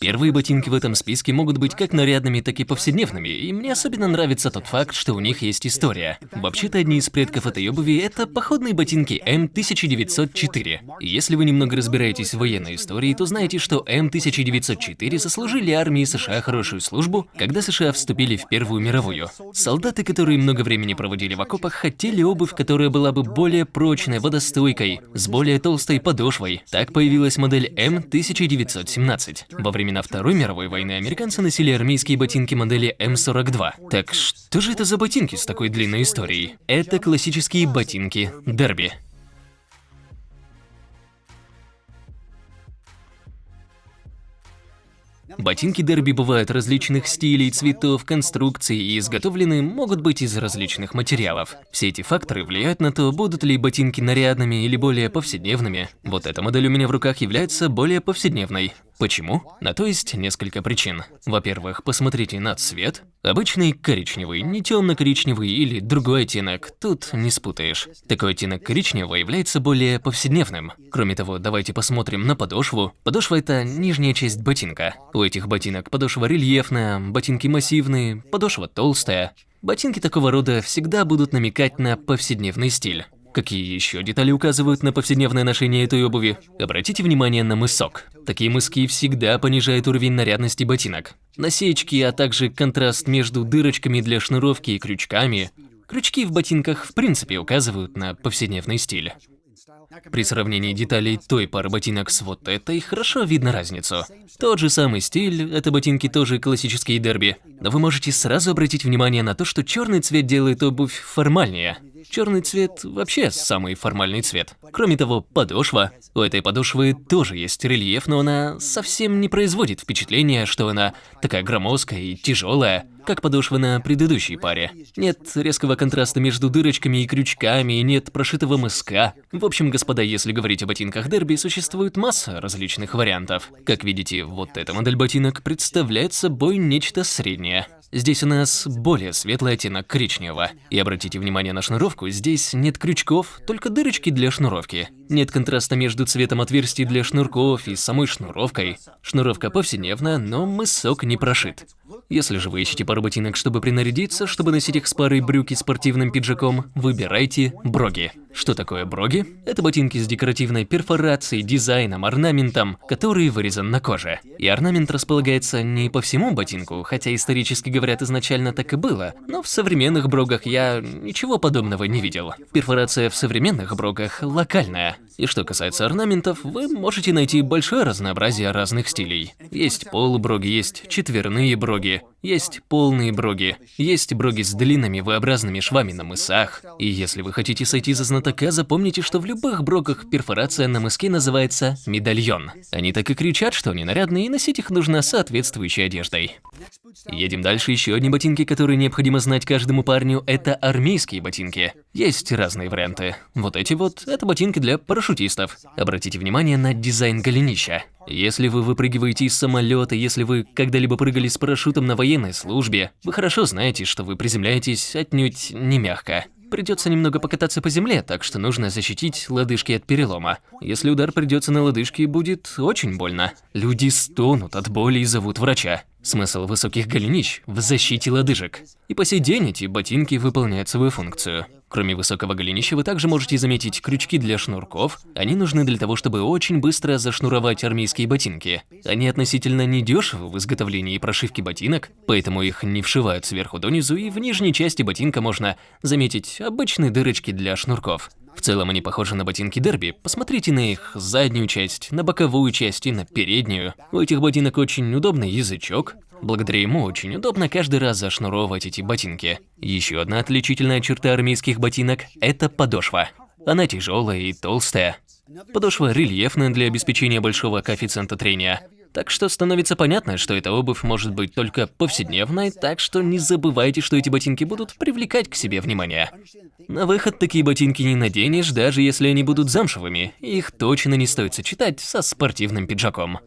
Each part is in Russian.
Первые ботинки в этом списке могут быть как нарядными, так и повседневными, и мне особенно нравится тот факт, что у них есть история. Вообще-то одни из предков этой обуви – это походные ботинки М1904. И если вы немного разбираетесь в военной истории, то знаете, что М1904 заслужили армии США хорошую службу, когда США вступили в Первую мировую. Солдаты, которые много времени проводили в окопах, хотели обувь, которая была бы более прочной, водостойкой, с более толстой подошвой. Так появилась модель М1917. Во время времена Второй мировой войны американцы носили армейские ботинки модели М42. Так что же это за ботинки с такой длинной историей? Это классические ботинки Дерби. Ботинки дерби бывают различных стилей, цветов, конструкций и изготовлены могут быть из различных материалов. Все эти факторы влияют на то, будут ли ботинки нарядными или более повседневными. Вот эта модель у меня в руках является более повседневной. Почему? На то есть несколько причин. Во-первых, посмотрите на цвет. Обычный коричневый, не темно-коричневый или другой оттенок, тут не спутаешь. Такой оттенок коричневого является более повседневным. Кроме того, давайте посмотрим на подошву. Подошва – это нижняя часть ботинка. У этих ботинок подошва рельефная, ботинки массивные, подошва толстая. Ботинки такого рода всегда будут намекать на повседневный стиль. Какие еще детали указывают на повседневное ношение этой обуви? Обратите внимание на мысок. Такие мыски всегда понижают уровень нарядности ботинок. Насечки, а также контраст между дырочками для шнуровки и крючками. Крючки в ботинках в принципе указывают на повседневный стиль. При сравнении деталей той пары ботинок с вот этой, хорошо видно разницу. Тот же самый стиль, это ботинки тоже классические дерби. Но вы можете сразу обратить внимание на то, что черный цвет делает обувь формальнее. Черный цвет вообще самый формальный цвет. Кроме того, подошва. У этой подошвы тоже есть рельеф, но она совсем не производит впечатления, что она такая громоздкая и тяжелая, как подошва на предыдущей паре. Нет резкого контраста между дырочками и крючками, нет прошитого мыска. В общем, господа, если говорить о ботинках дерби, существует масса различных вариантов. Как видите, вот эта модель ботинок представляет собой нечто среднее. Здесь у нас более светлый оттенок коричневого. И обратите внимание на шнуровку, здесь нет крючков, только дырочки для шнуровки. Нет контраста между цветом отверстий для шнурков и самой шнуровкой. Шнуровка повседневная, но мысок не прошит. Если же вы ищете пару ботинок, чтобы принарядиться, чтобы носить их с парой брюки спортивным пиджаком, выбирайте броги. Что такое броги? Это ботинки с декоративной перфорацией, дизайном, орнаментом, который вырезан на коже. И орнамент располагается не по всему ботинку, хотя исторически говорят изначально так и было, но в современных брогах я ничего подобного не видел. Перфорация в современных брогах локальная. И что касается орнаментов, вы можете найти большое разнообразие разных стилей. Есть полуброги, есть четверные броги, есть полные броги, есть броги с длинными V-образными швами на мысах. И если вы хотите сойти за знатока, запомните, что в любых брогах перфорация на мыске называется медальон. Они так и кричат, что они нарядные, и носить их нужно соответствующей одеждой. Едем дальше. Еще одни ботинки, которые необходимо знать каждому парню, это армейские ботинки. Есть разные варианты. Вот эти вот – это ботинки для парашютистов. Обратите внимание на дизайн голенища. Если вы выпрыгиваете из самолета, если вы когда-либо прыгали с парашютом на военной службе, вы хорошо знаете, что вы приземляетесь отнюдь не мягко. Придется немного покататься по земле, так что нужно защитить лодыжки от перелома. Если удар придется на лодыжки, будет очень больно. Люди стонут от боли и зовут врача. Смысл высоких голенищ в защите лодыжек. И по сей день эти ботинки выполняют свою функцию. Кроме высокого голенища, вы также можете заметить крючки для шнурков. Они нужны для того, чтобы очень быстро зашнуровать армейские ботинки. Они относительно недешевы в изготовлении и прошивке ботинок, поэтому их не вшивают сверху донизу, и в нижней части ботинка можно заметить обычные дырочки для шнурков. В целом они похожи на ботинки дерби. Посмотрите на их заднюю часть, на боковую часть и на переднюю. У этих ботинок очень удобный язычок, Благодаря ему очень удобно каждый раз зашнуровывать эти ботинки. Еще одна отличительная черта армейских ботинок – это подошва. Она тяжелая и толстая. Подошва рельефная для обеспечения большого коэффициента трения. Так что становится понятно, что эта обувь может быть только повседневной, так что не забывайте, что эти ботинки будут привлекать к себе внимание. На выход такие ботинки не наденешь, даже если они будут замшевыми. Их точно не стоит сочетать со спортивным пиджаком.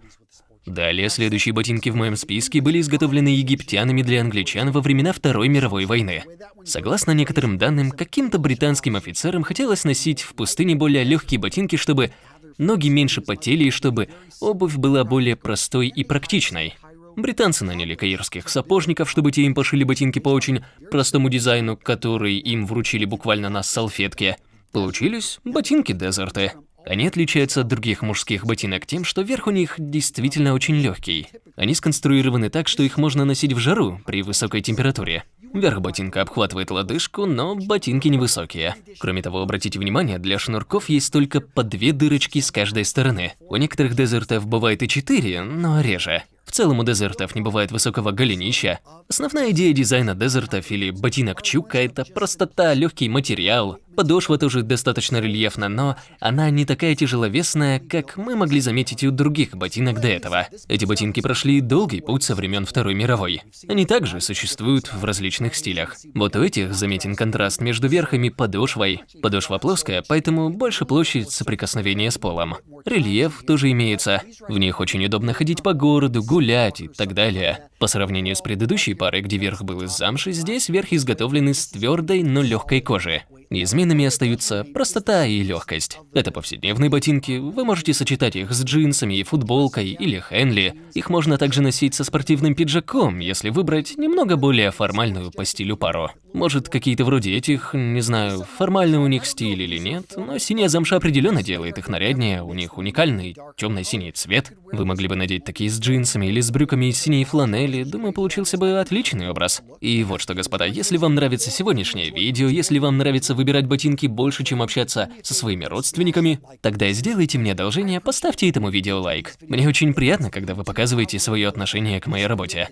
Далее, следующие ботинки в моем списке были изготовлены египтянами для англичан во времена Второй мировой войны. Согласно некоторым данным, каким-то британским офицерам хотелось носить в пустыне более легкие ботинки, чтобы ноги меньше потели и чтобы обувь была более простой и практичной. Британцы наняли каирских сапожников, чтобы те им пошили ботинки по очень простому дизайну, который им вручили буквально на салфетке. Получились ботинки-дезерты. Они отличаются от других мужских ботинок тем, что верх у них действительно очень легкий. Они сконструированы так, что их можно носить в жару при высокой температуре. Верх ботинка обхватывает лодыжку, но ботинки невысокие. Кроме того, обратите внимание, для шнурков есть только по две дырочки с каждой стороны. У некоторых дезертов бывает и четыре, но реже. Целом у дезертов не бывает высокого голенища. Основная идея дизайна дезертов или ботинок чука – это простота, легкий материал. Подошва тоже достаточно рельефна, но она не такая тяжеловесная, как мы могли заметить у других ботинок до этого. Эти ботинки прошли долгий путь со времен Второй мировой. Они также существуют в различных стилях. Вот у этих заметен контраст между верхом и подошвой. Подошва плоская, поэтому больше площадь соприкосновения с полом. Рельеф тоже имеется. В них очень удобно ходить по городу, гулять и так далее. По сравнению с предыдущей парой, где верх был из замши, здесь верх изготовлен из твердой, но легкой кожи. Неизменными остаются простота и легкость. Это повседневные ботинки, вы можете сочетать их с джинсами и футболкой или хенли. Их можно также носить со спортивным пиджаком, если выбрать немного более формальную по стилю пару. Может, какие-то вроде этих, не знаю, формальный у них стиль или нет, но синяя замша определенно делает их наряднее, у них уникальный темно-синий цвет. Вы могли бы надеть такие с джинсами или с брюками из синей фланели, думаю, получился бы отличный образ. И вот что, господа, если вам нравится сегодняшнее видео, если вам нравится выбирать ботинки больше, чем общаться со своими родственниками, тогда сделайте мне одолжение, поставьте этому видео лайк. Мне очень приятно, когда вы показываете свое отношение к моей работе.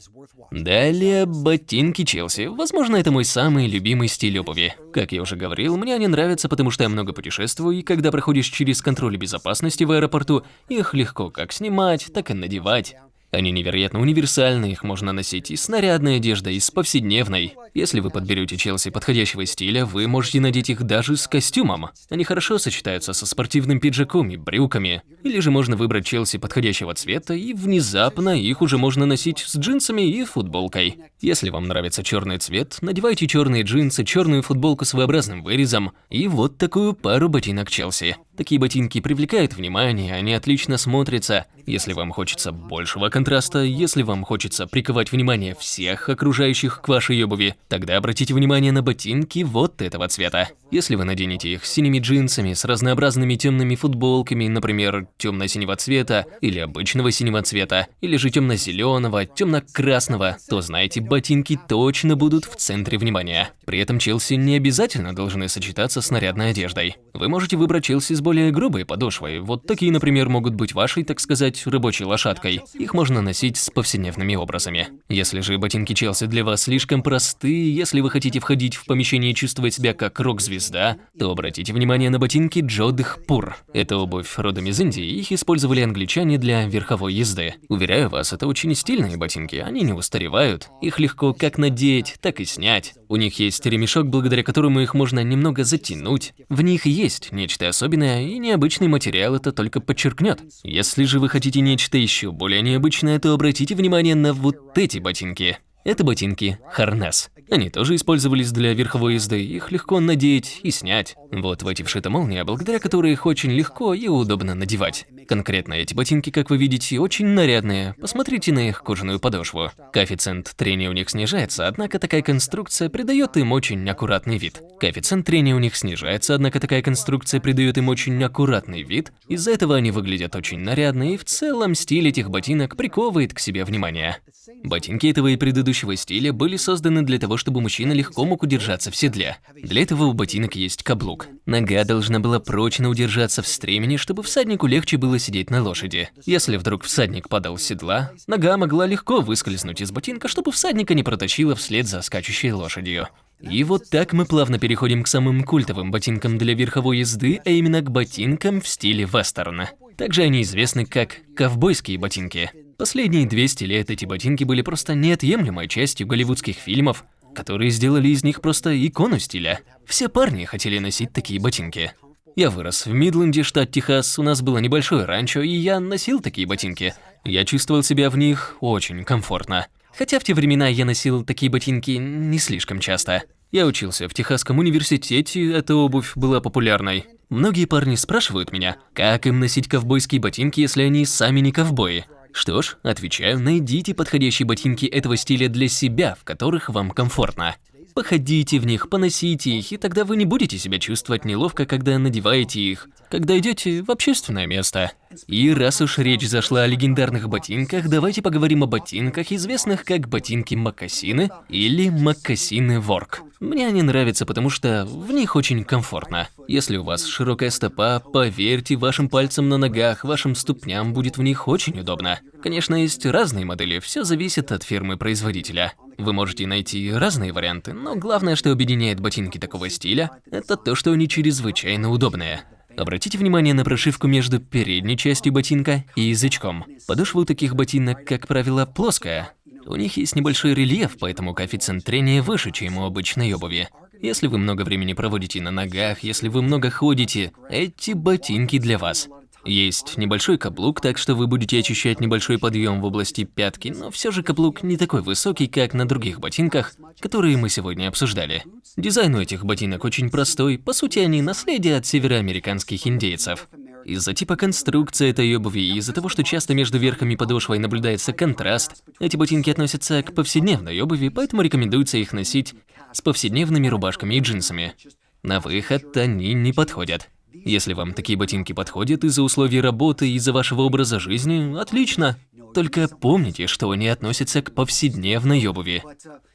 Далее, ботинки Челси. Возможно, это мой самый любимый стиль обуви. Как я уже говорил, мне они нравятся, потому что я много путешествую, и когда проходишь через контроль безопасности в аэропорту, их легко как снимать, так и надевать. Они невероятно универсальны, их можно носить и с нарядной одеждой, и с повседневной. Если вы подберете Челси подходящего стиля, вы можете надеть их даже с костюмом. Они хорошо сочетаются со спортивным пиджаком и брюками. Или же можно выбрать Челси подходящего цвета, и внезапно их уже можно носить с джинсами и футболкой. Если вам нравится черный цвет, надевайте черные джинсы, черную футболку с V-образным вырезом и вот такую пару ботинок Челси. Такие ботинки привлекают внимание, они отлично смотрятся. Если вам хочется большего контраста, если вам хочется приковать внимание всех окружающих к вашей обуви, тогда обратите внимание на ботинки вот этого цвета. Если вы наденете их с синими джинсами, с разнообразными темными футболками, например, темно-синего цвета или обычного синего цвета, или же темно-зеленого, темно-красного, то знаете, ботинки точно будут в центре внимания. При этом Челси не обязательно должны сочетаться с нарядной одеждой. Вы можете выбрать Челси с более грубой подошвой. Вот такие, например, могут быть вашей, так сказать, рабочей лошадкой. Их можно носить с повседневными образами. Если же ботинки Челси для вас слишком простые, если вы хотите входить в помещение и чувствовать себя как рок-звезда, то обратите внимание на ботинки Джодхпур. Это обувь родом из Индии, их использовали англичане для верховой езды. Уверяю вас, это очень стильные ботинки, они не устаревают. Их легко как надеть, так и снять. У них есть ремешок, благодаря которому их можно немного затянуть. В них есть нечто особенное, и необычный материал это только подчеркнет. Если же вы хотите нечто еще более необычное, то обратите внимание на вот эти ботинки. Это ботинки Харнес. Они тоже использовались для верховой езды, их легко надеть и снять. Вот в эти вшита молния, благодаря которой их очень легко и удобно надевать. Конкретно эти ботинки, как вы видите, очень нарядные. Посмотрите на их кожаную подошву. Коэффициент трения у них снижается, однако такая конструкция придает им очень аккуратный вид. Коэффициент трения у них снижается, однако такая конструкция придает им очень аккуратный вид. Из-за этого они выглядят очень нарядно, и в целом стиль этих ботинок приковывает к себе внимание. Ботинки этого и предыдущего стиля были созданы для того, чтобы мужчина легко мог удержаться в седле. Для этого у ботинок есть каблук. Нога должна была прочно удержаться в стремени, чтобы всаднику легче было сидеть на лошади. Если вдруг всадник падал с седла, нога могла легко выскользнуть из ботинка, чтобы всадника не протащило вслед за скачущей лошадью. И вот так мы плавно переходим к самым культовым ботинкам для верховой езды, а именно к ботинкам в стиле вестерна. Также они известны как ковбойские ботинки. Последние 200 лет эти ботинки были просто неотъемлемой частью голливудских фильмов, которые сделали из них просто икону стиля. Все парни хотели носить такие ботинки. Я вырос в Мидленде, штат Техас, у нас было небольшое ранчо, и я носил такие ботинки. Я чувствовал себя в них очень комфортно. Хотя в те времена я носил такие ботинки не слишком часто. Я учился в Техасском университете, эта обувь была популярной. Многие парни спрашивают меня, как им носить ковбойские ботинки, если они сами не ковбои. Что ж, отвечаю, найдите подходящие ботинки этого стиля для себя, в которых вам комфортно. Походите в них, поносите их, и тогда вы не будете себя чувствовать неловко, когда надеваете их, когда идете в общественное место. И раз уж речь зашла о легендарных ботинках, давайте поговорим о ботинках, известных как ботинки-мокасины или мокасины-ворк. Мне они нравятся, потому что в них очень комфортно. Если у вас широкая стопа, поверьте, вашим пальцам на ногах, вашим ступням будет в них очень удобно. Конечно, есть разные модели, все зависит от фирмы-производителя. Вы можете найти разные варианты, но главное, что объединяет ботинки такого стиля, это то, что они чрезвычайно удобные. Обратите внимание на прошивку между передней частью ботинка и язычком. Подошва у таких ботинок, как правило, плоская. У них есть небольшой рельеф, поэтому коэффициент трения выше, чем у обычной обуви. Если вы много времени проводите на ногах, если вы много ходите, эти ботинки для вас. Есть небольшой каблук, так что вы будете ощущать небольшой подъем в области пятки, но все же каблук не такой высокий, как на других ботинках, которые мы сегодня обсуждали. Дизайн у этих ботинок очень простой, по сути они наследие от североамериканских индейцев. Из-за типа конструкции этой обуви и из-за того, что часто между верхом и подошвой наблюдается контраст, эти ботинки относятся к повседневной обуви, поэтому рекомендуется их носить с повседневными рубашками и джинсами. На выход они не подходят. Если вам такие ботинки подходят из-за условий работы из-за вашего образа жизни, отлично. Только помните, что они относятся к повседневной обуви.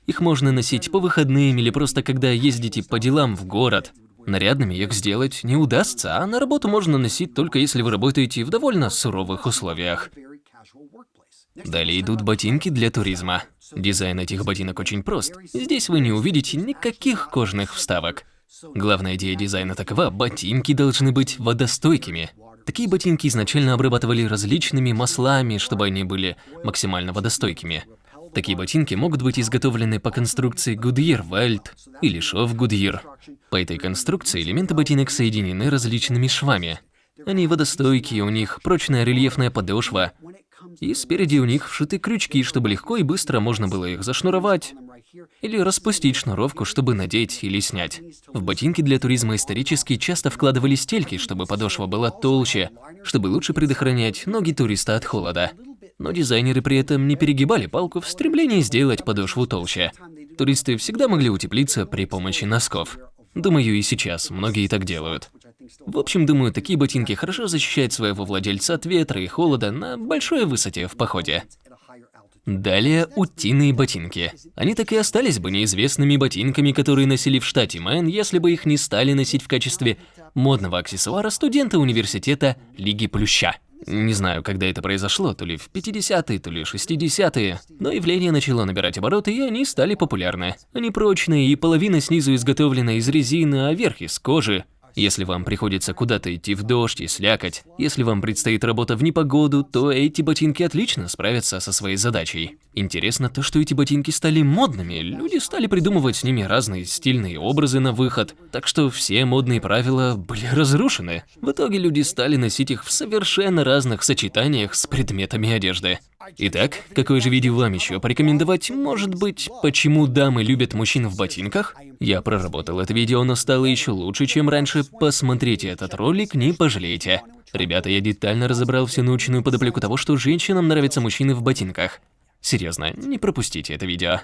Их можно носить по выходным или просто когда ездите по делам в город. Нарядными их сделать не удастся, а на работу можно носить только если вы работаете в довольно суровых условиях. Далее идут ботинки для туризма. Дизайн этих ботинок очень прост. Здесь вы не увидите никаких кожных вставок. Главная идея дизайна такова – ботинки должны быть водостойкими. Такие ботинки изначально обрабатывали различными маслами, чтобы они были максимально водостойкими. Такие ботинки могут быть изготовлены по конструкции Goodyear Welt или шов Goodyear. По этой конструкции элементы ботинок соединены различными швами. Они водостойкие, у них прочная рельефная подошва, и спереди у них вшиты крючки, чтобы легко и быстро можно было их зашнуровать или распустить шнуровку, чтобы надеть или снять. В ботинки для туризма исторически часто вкладывали стельки, чтобы подошва была толще, чтобы лучше предохранять ноги туриста от холода. Но дизайнеры при этом не перегибали палку в стремлении сделать подошву толще. Туристы всегда могли утеплиться при помощи носков. Думаю, и сейчас многие так делают. В общем, думаю, такие ботинки хорошо защищают своего владельца от ветра и холода на большой высоте в походе. Далее утиные ботинки. Они так и остались бы неизвестными ботинками, которые носили в штате Мэн, если бы их не стали носить в качестве модного аксессуара студенты университета Лиги Плюща. Не знаю, когда это произошло, то ли в 50-е, то ли 60-е, но явление начало набирать обороты, и они стали популярны. Они прочные, и половина снизу изготовлена из резины, а верх из кожи. Если вам приходится куда-то идти в дождь и слякоть, если вам предстоит работа в непогоду, то эти ботинки отлично справятся со своей задачей. Интересно то, что эти ботинки стали модными, люди стали придумывать с ними разные стильные образы на выход, так что все модные правила были разрушены. В итоге люди стали носить их в совершенно разных сочетаниях с предметами одежды. Итак, какое же видео вам еще порекомендовать? Может быть, почему дамы любят мужчин в ботинках? Я проработал это видео, но стало еще лучше, чем раньше. Посмотрите этот ролик, не пожалеете. Ребята, я детально разобрал всю научную подоплеку того, что женщинам нравятся мужчины в ботинках. Серьезно, не пропустите это видео.